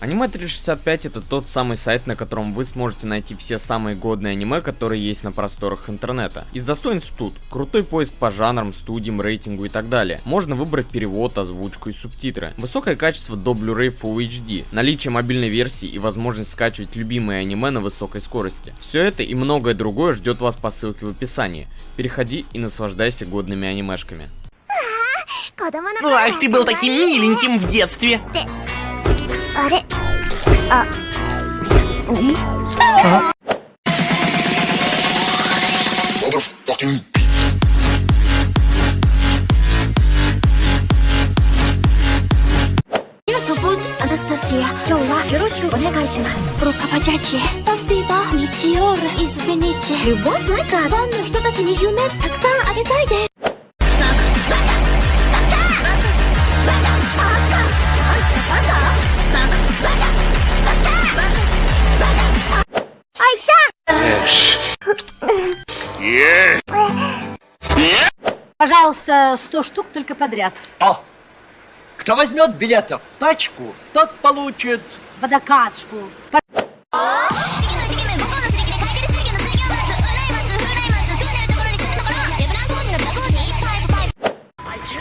Аниме 365 это тот самый сайт, на котором вы сможете найти все самые годные аниме, которые есть на просторах интернета. Из достоинств тут крутой поиск по жанрам, студиям, рейтингу и так далее. Можно выбрать перевод, озвучку и субтитры. Высокое качество до Blu-ray Full HD, наличие мобильной версии и возможность скачивать любимые аниме на высокой скорости. Все это и многое другое ждет вас по ссылке в описании. Переходи и наслаждайся годными анимешками. Ах, ты был таким миленьким в детстве. あ。れあアナスタシア今日はよろしくお願いします。プロパパジャッジスパシーバ日曜日イズベニチルボンなんかファンの人たちに夢たくさんあげたいです。Пожалуйста, 100 штук только подряд. О! Кто возьмет билетов пачку, тот получит... Водокачку.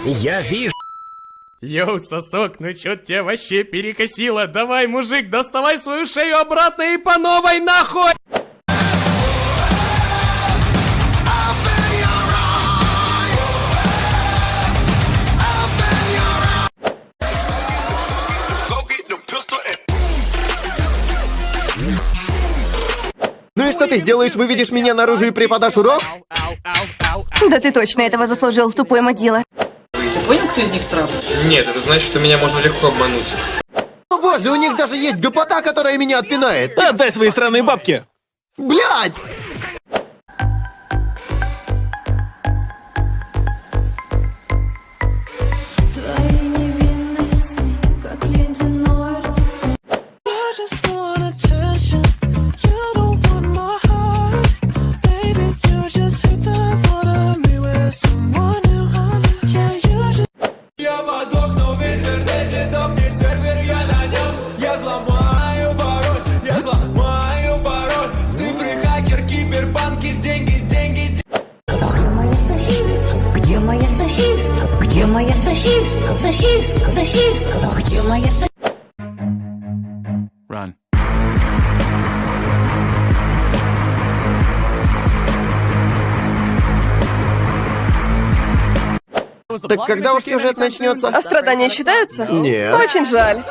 Я вижу. Йоу, сосок, ну чё тебя вообще перекосило? Давай, мужик, доставай свою шею обратно и по новой нахуй! Ты сделаешь? Выведешь меня наружу и преподашь урок? Да ты точно этого заслужил, тупой модила. Ты понял, кто из них трап? Нет, это значит, что меня можно легко обмануть. О боже, у них даже есть гопота, которая меня отпинает. Отдай свои сраные бабки! Блять! Моя сосиска? Где моя сосиска? Сосиска, сосиска, где моя сосиска? Run. Так когда уж сюжет начнется? А страдания считаются? Нет. Очень жаль.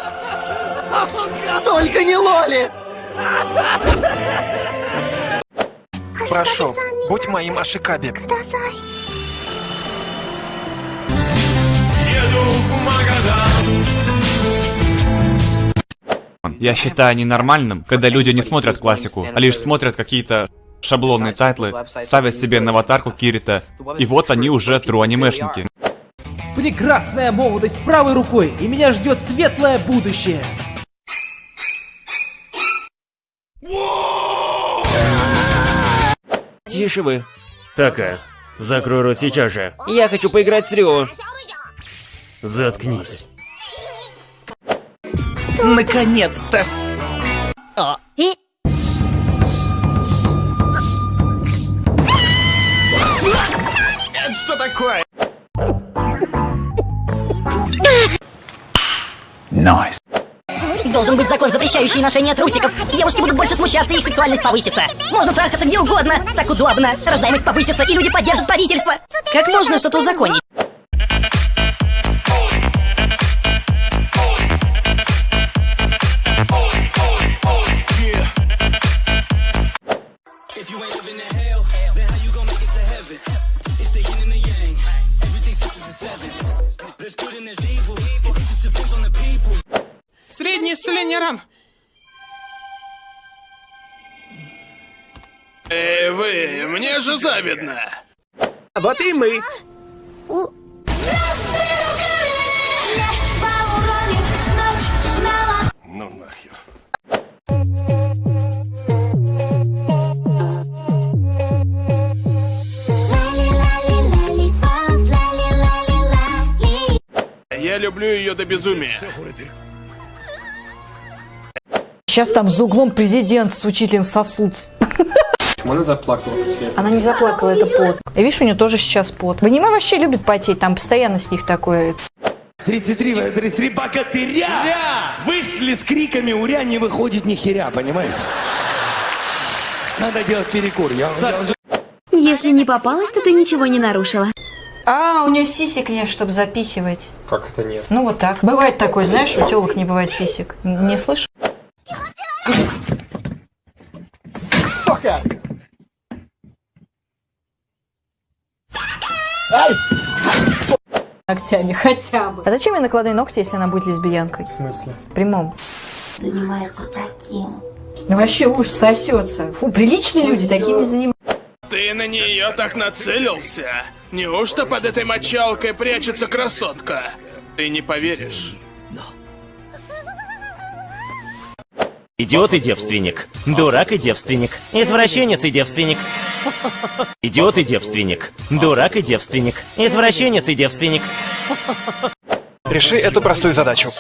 Только не Лоли! Прошу, будь моим Ашикаби. Я считаю ненормальным, когда люди не смотрят классику, а лишь смотрят какие-то шаблонные тайтлы, ставят себе на аватарку Кирита, и вот они уже true анимешники. Прекрасная молодость правой рукой, и меня ждет светлое будущее. Тише вы. Така, закрой рот сейчас же. Я хочу поиграть с Рио. Заткнись. Наконец-то! Это что такое? Должен быть закон, запрещающий ношение трусиков. Девушки будут больше смущаться, и их сексуальность повысится. Можно трахаться где угодно. Так удобно. Рождаемость повысится, и люди поддержат правительство. Как можно что-то узаконить? Средний с линером. Эй, вы, мне же завидно. Вот и мы. Ну нахер. Я люблю ее до безумия. Сейчас там за углом президент с учителем сосутся. Она заплакала после этого. Она не заплакала, это пот. И видишь, у нее тоже сейчас пот. В аниме вообще любит потеть, там постоянно с них такое. 33, э, 33 богатыря вышли с криками «Уря!» не выходит ни херя, понимаете? Надо делать перекур. Я, я уже- Если не попалась, то ты ничего не нарушила. А, у нее сисек нет, чтобы запихивать. Как это нет? Ну вот так. Бывает такое, знаешь, у телок не бывает сисек. Н- Не слышишь? Ногтями хотя бы. А зачем ей накладные ногти, если она будет лесбиянкой? В смысле? В прямом. Занимается таким. Ну вообще уж сосется. Фу, приличные люди такими занимаются. Ты на нее так нацелился? Неужто под этой мочалкой прячется красотка? Ты не поверишь. Идиот и девственник. Дурак и девственник. Извращенец и девственник. Идиот и девственник. Дурак и девственник. Извращенец и девственник. Реши эту простую задачу.